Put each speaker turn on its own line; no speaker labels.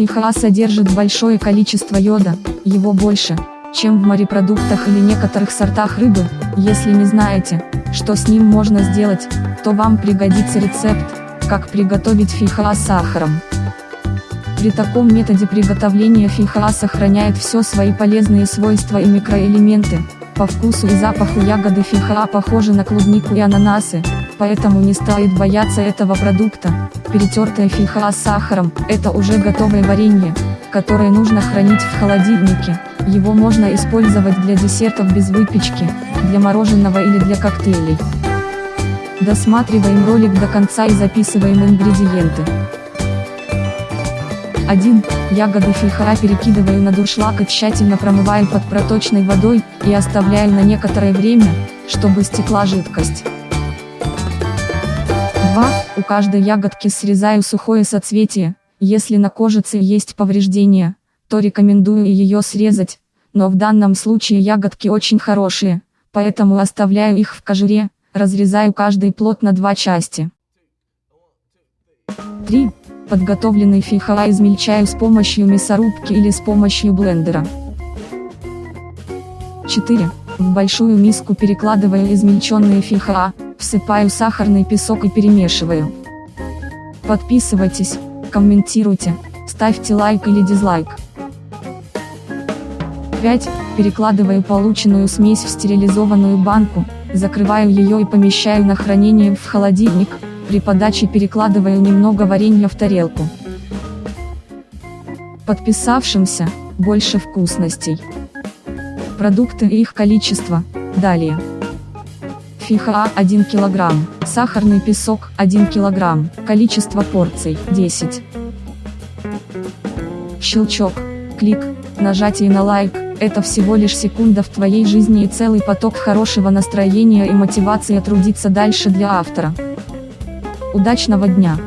Фихоа содержит большое количество йода, его больше, чем в морепродуктах или некоторых сортах рыбы, если не знаете, что с ним можно сделать, то вам пригодится рецепт, как приготовить фихоа с сахаром. При таком методе приготовления фихоа сохраняет все свои полезные свойства и микроэлементы, по вкусу и запаху ягоды фихоа похожи на клубнику и ананасы, поэтому не стоит бояться этого продукта. Перетертая фихоа с сахаром – это уже готовое варенье, которое нужно хранить в холодильнике. Его можно использовать для десертов без выпечки, для мороженого или для коктейлей. Досматриваем ролик до конца и записываем ингредиенты. 1. Ягоды фихоа перекидываю на дуршлаг и тщательно промываю под проточной водой, и оставляю на некоторое время, чтобы стекла жидкость. 2. У каждой ягодки срезаю сухое соцветие, если на кожице есть повреждения, то рекомендую ее срезать, но в данном случае ягодки очень хорошие, поэтому оставляю их в кожуре, разрезаю каждый плод на два части. 3. Подготовленный фихоа измельчаю с помощью мясорубки или с помощью блендера. 4. В большую миску перекладываю измельченные фихоа, всыпаю сахарный песок и перемешиваю. Подписывайтесь, комментируйте, ставьте лайк или дизлайк. 5. Перекладываю полученную смесь в стерилизованную банку, закрываю ее и помещаю на хранение в холодильник, при подаче перекладываю немного варенья в тарелку. Подписавшимся, больше вкусностей. Продукты и их количество, далее. Фиха 1 кг, сахарный песок 1 кг, количество порций 10. Щелчок, клик, нажатие на лайк, это всего лишь секунда в твоей жизни и целый поток хорошего настроения и мотивации трудиться дальше для автора. Удачного дня!